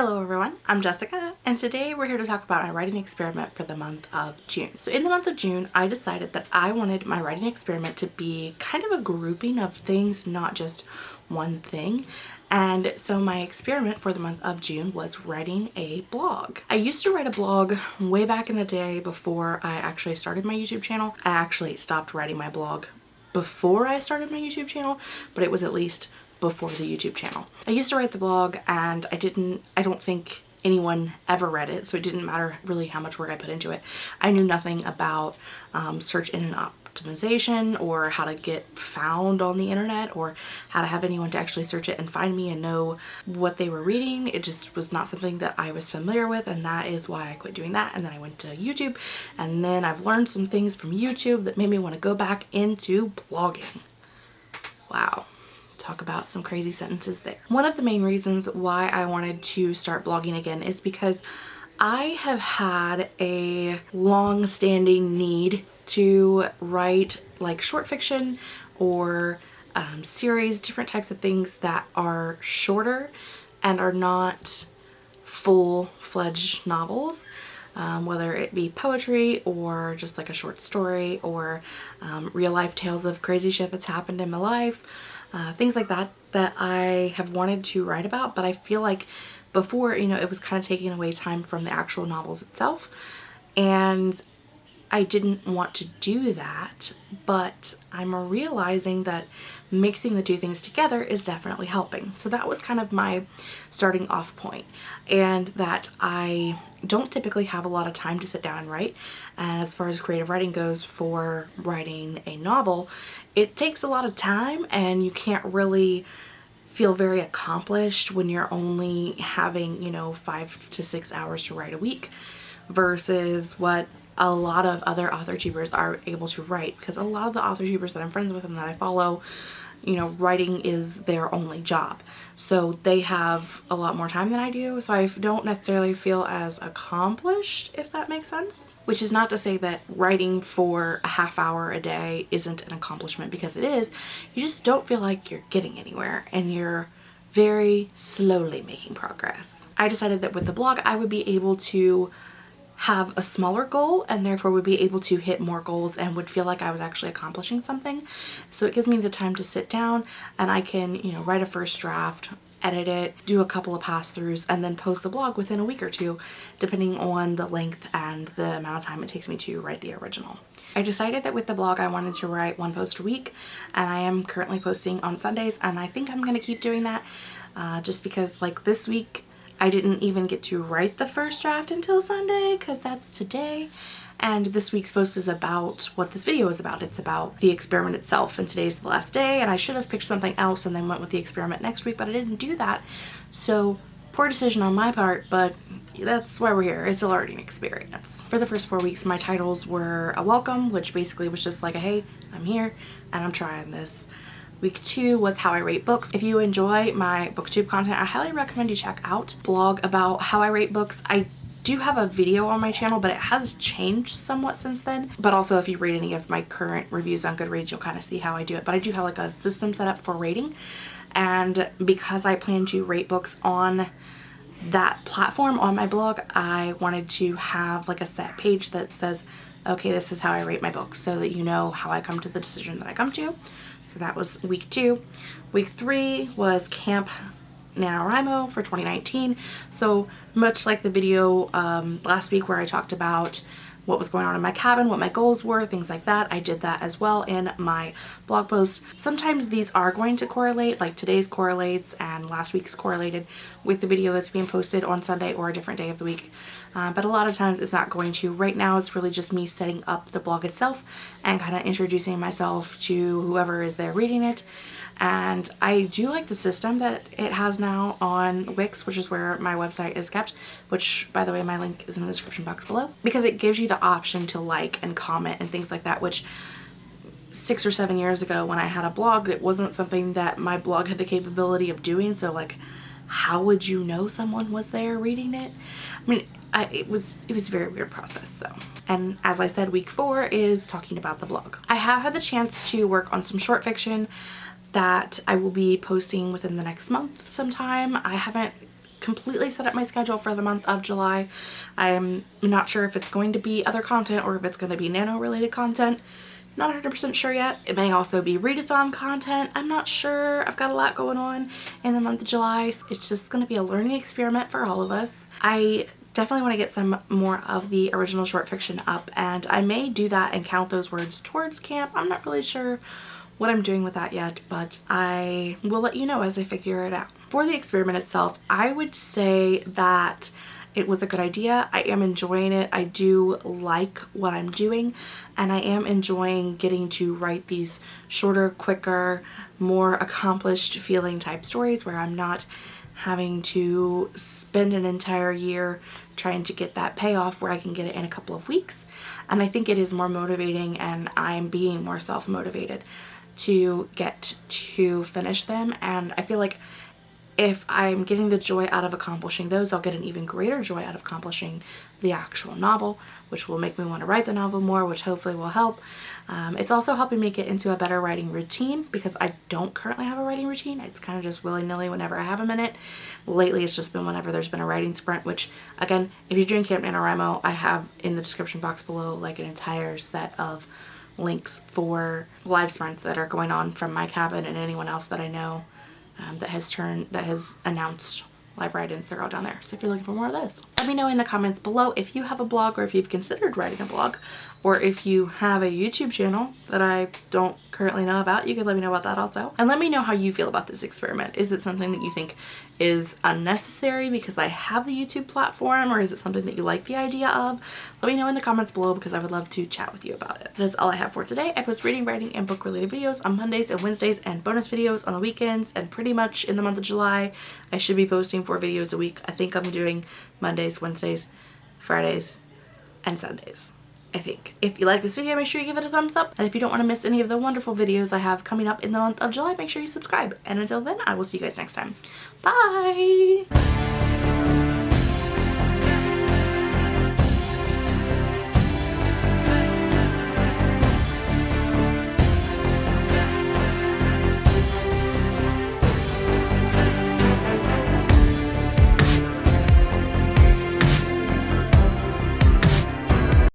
Hello everyone, I'm Jessica and today we're here to talk about my writing experiment for the month of June. So in the month of June, I decided that I wanted my writing experiment to be kind of a grouping of things, not just one thing. And so my experiment for the month of June was writing a blog. I used to write a blog way back in the day before I actually started my YouTube channel. I actually stopped writing my blog before I started my YouTube channel, but it was at least before the YouTube channel. I used to write the blog and I didn't, I don't think anyone ever read it so it didn't matter really how much work I put into it. I knew nothing about um, search engine optimization or how to get found on the internet or how to have anyone to actually search it and find me and know what they were reading. It just was not something that I was familiar with and that is why I quit doing that and then I went to YouTube and then I've learned some things from YouTube that made me want to go back into blogging. Wow talk about some crazy sentences there. One of the main reasons why I wanted to start blogging again is because I have had a long-standing need to write like short fiction or um, series, different types of things that are shorter and are not full-fledged novels. Um, whether it be poetry or just like a short story or um, real life tales of crazy shit that's happened in my life uh, things like that that I have wanted to write about but I feel like before you know it was kind of taking away time from the actual novels itself. And I didn't want to do that but I'm realizing that mixing the two things together is definitely helping. So that was kind of my starting off point and that I don't typically have a lot of time to sit down and write. And as far as creative writing goes for writing a novel, it takes a lot of time and you can't really feel very accomplished when you're only having, you know, five to six hours to write a week versus what a lot of other author tubers are able to write because a lot of the author tubers that I'm friends with and that I follow you know, writing is their only job. So they have a lot more time than I do. So I don't necessarily feel as accomplished, if that makes sense. Which is not to say that writing for a half hour a day isn't an accomplishment because it is. You just don't feel like you're getting anywhere and you're very slowly making progress. I decided that with the blog I would be able to have a smaller goal and therefore would be able to hit more goals and would feel like I was actually accomplishing something. So it gives me the time to sit down and I can, you know, write a first draft, edit it, do a couple of pass throughs, and then post the blog within a week or two, depending on the length and the amount of time it takes me to write the original. I decided that with the blog I wanted to write one post a week and I am currently posting on Sundays and I think I'm going to keep doing that uh, just because like this week I didn't even get to write the first draft until Sunday because that's today. And this week's post is about what this video is about. It's about the experiment itself and today's the last day and I should have picked something else and then went with the experiment next week, but I didn't do that. So poor decision on my part, but that's why we're here. It's a learning experience. For the first four weeks, my titles were a welcome, which basically was just like a, hey, I'm here and I'm trying this. Week two was how I rate books. If you enjoy my booktube content, I highly recommend you check out blog about how I rate books. I do have a video on my channel, but it has changed somewhat since then. But also if you read any of my current reviews on Goodreads, you'll kind of see how I do it. But I do have like a system set up for rating. And because I plan to rate books on that platform on my blog, I wanted to have like a set page that says, okay, this is how I rate my books so that you know how I come to the decision that I come to. So that was week two. Week three was Camp NaNoWriMo for 2019. So much like the video um, last week where I talked about what was going on in my cabin, what my goals were, things like that. I did that as well in my blog post. Sometimes these are going to correlate, like today's correlates and last week's correlated with the video that's being posted on Sunday or a different day of the week. Uh, but a lot of times it's not going to. Right now it's really just me setting up the blog itself and kind of introducing myself to whoever is there reading it and I do like the system that it has now on Wix which is where my website is kept which by the way my link is in the description box below. Because it gives you the option to like and comment and things like that which six or seven years ago when I had a blog it wasn't something that my blog had the capability of doing. So like how would you know someone was there reading it? I mean I, it was it was a very weird process so. And as I said week four is talking about the blog. I have had the chance to work on some short fiction that I will be posting within the next month sometime. I haven't completely set up my schedule for the month of July. I'm not sure if it's going to be other content or if it's going to be nano related content. Not 100% sure yet. It may also be readathon content. I'm not sure. I've got a lot going on in the month of July. So it's just going to be a learning experiment for all of us. I definitely want to get some more of the original short fiction up and I may do that and count those words towards camp. I'm not really sure what I'm doing with that yet, but I will let you know as I figure it out. For the experiment itself, I would say that it was a good idea. I am enjoying it. I do like what I'm doing and I am enjoying getting to write these shorter, quicker, more accomplished feeling type stories where I'm not having to spend an entire year trying to get that payoff where I can get it in a couple of weeks. And I think it is more motivating and I'm being more self-motivated to get to finish them. And I feel like if I'm getting the joy out of accomplishing those, I'll get an even greater joy out of accomplishing the actual novel, which will make me want to write the novel more, which hopefully will help. Um, it's also helping me get into a better writing routine because I don't currently have a writing routine. It's kind of just willy-nilly whenever I have a minute. Lately, it's just been whenever there's been a writing sprint, which again, if you're doing Camp NaNoWriMo, I have in the description box below like an entire set of links for live sprints that are going on from my cabin and anyone else that I know um, that has turned that has announced live write-ins they're all down there. So if you're looking for more of this let me know in the comments below if you have a blog or if you've considered writing a blog or if you have a YouTube channel that I don't currently know about, you can let me know about that also. And let me know how you feel about this experiment. Is it something that you think is unnecessary because I have the YouTube platform or is it something that you like the idea of? Let me know in the comments below because I would love to chat with you about it. That is all I have for today. I post reading, writing, and book related videos on Mondays and Wednesdays and bonus videos on the weekends and pretty much in the month of July I should be posting four videos a week. I think I'm doing Mondays, Wednesdays, Fridays, and Sundays. I think. If you like this video, make sure you give it a thumbs up. And if you don't want to miss any of the wonderful videos I have coming up in the month of July, make sure you subscribe. And until then, I will see you guys next time. Bye!